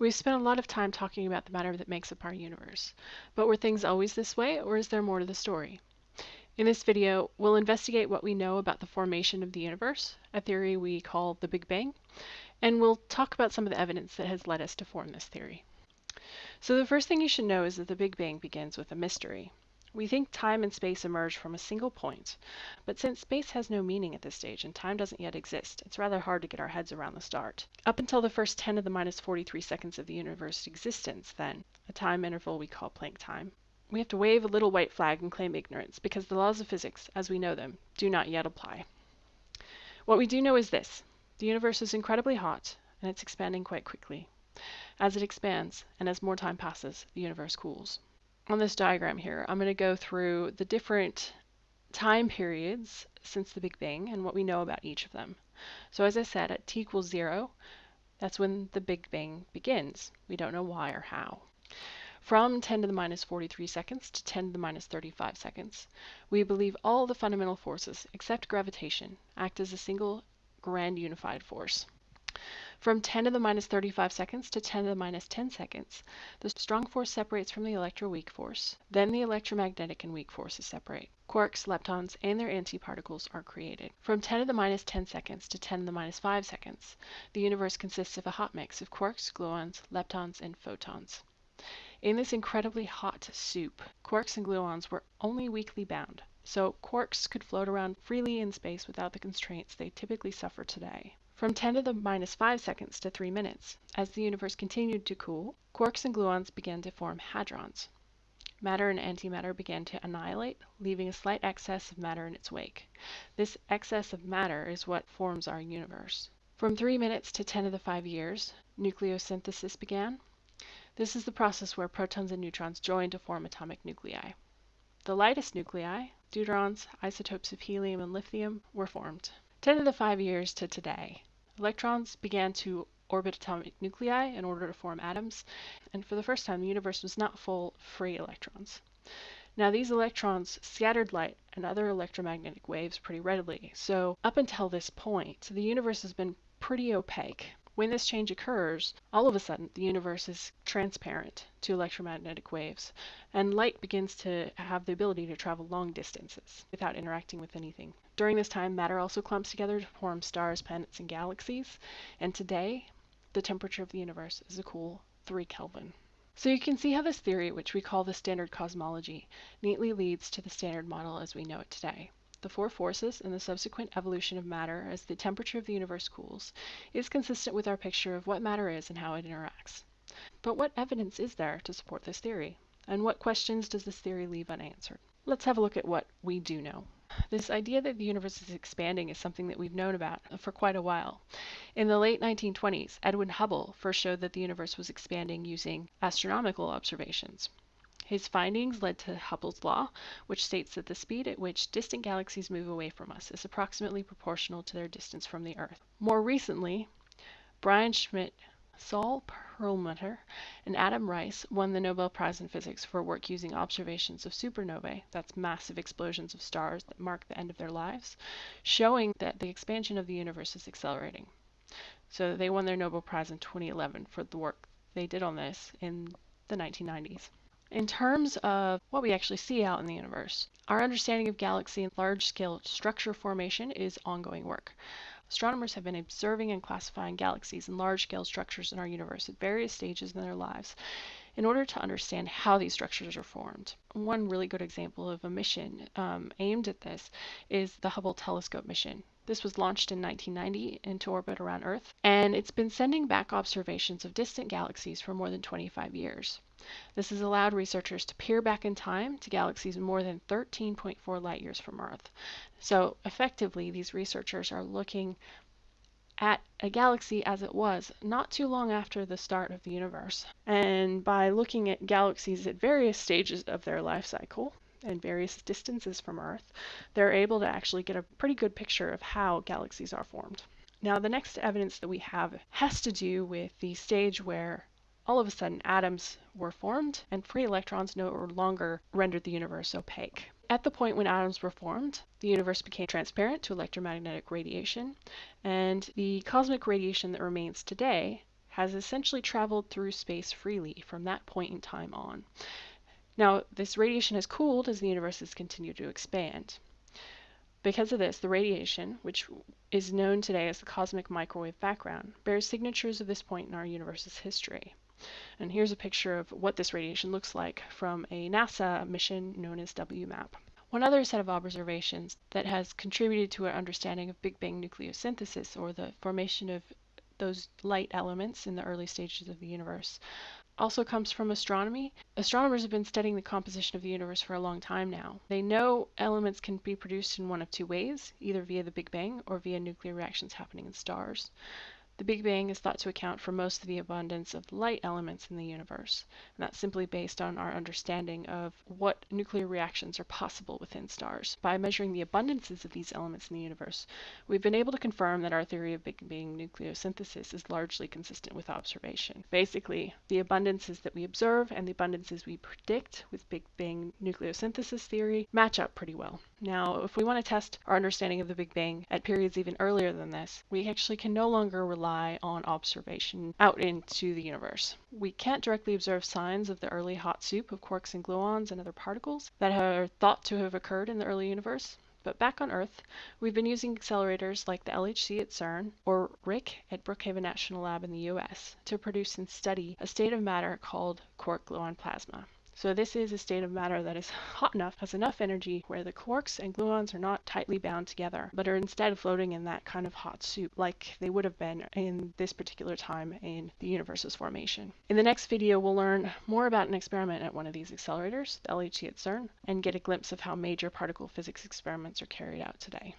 We've spent a lot of time talking about the matter that makes up our universe, but were things always this way or is there more to the story? In this video, we'll investigate what we know about the formation of the universe, a theory we call the Big Bang, and we'll talk about some of the evidence that has led us to form this theory. So the first thing you should know is that the Big Bang begins with a mystery. We think time and space emerge from a single point, but since space has no meaning at this stage and time doesn't yet exist, it's rather hard to get our heads around the start. Up until the first 10 to the minus 43 seconds of the universe's existence, then, a time interval we call Planck time, we have to wave a little white flag and claim ignorance because the laws of physics, as we know them, do not yet apply. What we do know is this. The universe is incredibly hot, and it's expanding quite quickly. As it expands, and as more time passes, the universe cools on this diagram here, I'm going to go through the different time periods since the Big Bang and what we know about each of them. So as I said, at t equals 0, that's when the Big Bang begins. We don't know why or how. From 10 to the minus 43 seconds to 10 to the minus 35 seconds, we believe all the fundamental forces, except gravitation, act as a single grand unified force. From 10 to the minus 35 seconds to 10 to the minus 10 seconds, the strong force separates from the electroweak force. Then the electromagnetic and weak forces separate. Quarks, leptons, and their antiparticles are created. From 10 to the minus 10 seconds to 10 to the minus 5 seconds, the universe consists of a hot mix of quarks, gluons, leptons, and photons. In this incredibly hot soup, quarks and gluons were only weakly bound, so quarks could float around freely in space without the constraints they typically suffer today from 10 to the minus 5 seconds to 3 minutes. As the universe continued to cool, quarks and gluons began to form hadrons. Matter and antimatter began to annihilate, leaving a slight excess of matter in its wake. This excess of matter is what forms our universe. From 3 minutes to 10 to the 5 years, nucleosynthesis began. This is the process where protons and neutrons join to form atomic nuclei. The lightest nuclei, deuterons, isotopes of helium and lithium, were formed. 10 to the 5 years to today, Electrons began to orbit atomic nuclei in order to form atoms, and for the first time the universe was not full of free electrons. Now these electrons scattered light and other electromagnetic waves pretty readily, so up until this point the universe has been pretty opaque. When this change occurs, all of a sudden the universe is transparent to electromagnetic waves, and light begins to have the ability to travel long distances without interacting with anything. During this time, matter also clumps together to form stars, planets, and galaxies, and today the temperature of the universe is a cool 3 Kelvin. So you can see how this theory, which we call the standard cosmology, neatly leads to the standard model as we know it today the four forces and the subsequent evolution of matter as the temperature of the universe cools is consistent with our picture of what matter is and how it interacts. But what evidence is there to support this theory? And what questions does this theory leave unanswered? Let's have a look at what we do know. This idea that the universe is expanding is something that we've known about for quite a while. In the late 1920s, Edwin Hubble first showed that the universe was expanding using astronomical observations. His findings led to Hubble's law, which states that the speed at which distant galaxies move away from us is approximately proportional to their distance from the Earth. More recently, Brian Schmidt, Saul Perlmutter, and Adam Riess won the Nobel Prize in Physics for work using observations of supernovae, that's massive explosions of stars that mark the end of their lives, showing that the expansion of the universe is accelerating. So they won their Nobel Prize in 2011 for the work they did on this in the 1990s. In terms of what we actually see out in the universe, our understanding of galaxy and large-scale structure formation is ongoing work. Astronomers have been observing and classifying galaxies and large-scale structures in our universe at various stages in their lives in order to understand how these structures are formed. One really good example of a mission um, aimed at this is the Hubble Telescope mission. This was launched in 1990 into orbit around Earth, and it's been sending back observations of distant galaxies for more than 25 years. This has allowed researchers to peer back in time to galaxies more than 13.4 light years from Earth. So effectively, these researchers are looking at a galaxy as it was not too long after the start of the universe. And by looking at galaxies at various stages of their life cycle and various distances from Earth, they're able to actually get a pretty good picture of how galaxies are formed. Now, the next evidence that we have has to do with the stage where all of a sudden atoms were formed and free electrons no longer rendered the universe opaque. At the point when atoms were formed, the universe became transparent to electromagnetic radiation, and the cosmic radiation that remains today has essentially traveled through space freely from that point in time on. Now, this radiation has cooled as the universe has continued to expand. Because of this, the radiation, which is known today as the cosmic microwave background, bears signatures of this point in our universe's history. And here's a picture of what this radiation looks like from a NASA mission known as WMAP. One other set of observations that has contributed to our understanding of Big Bang nucleosynthesis, or the formation of those light elements in the early stages of the universe, also comes from astronomy. Astronomers have been studying the composition of the universe for a long time now. They know elements can be produced in one of two ways, either via the Big Bang or via nuclear reactions happening in stars. The Big Bang is thought to account for most of the abundance of light elements in the universe, and that's simply based on our understanding of what nuclear reactions are possible within stars. By measuring the abundances of these elements in the universe, we've been able to confirm that our theory of Big Bang nucleosynthesis is largely consistent with observation. Basically, the abundances that we observe and the abundances we predict with Big Bang nucleosynthesis theory match up pretty well. Now, if we want to test our understanding of the Big Bang at periods even earlier than this, we actually can no longer rely on observation out into the universe. We can't directly observe signs of the early hot soup of quarks and gluons and other particles that are thought to have occurred in the early universe. But back on Earth, we've been using accelerators like the LHC at CERN or RHIC at Brookhaven National Lab in the US to produce and study a state of matter called quark gluon plasma. So this is a state of matter that is hot enough, has enough energy where the quarks and gluons are not tightly bound together, but are instead floating in that kind of hot soup like they would have been in this particular time in the universe's formation. In the next video, we'll learn more about an experiment at one of these accelerators, the LHC at CERN, and get a glimpse of how major particle physics experiments are carried out today.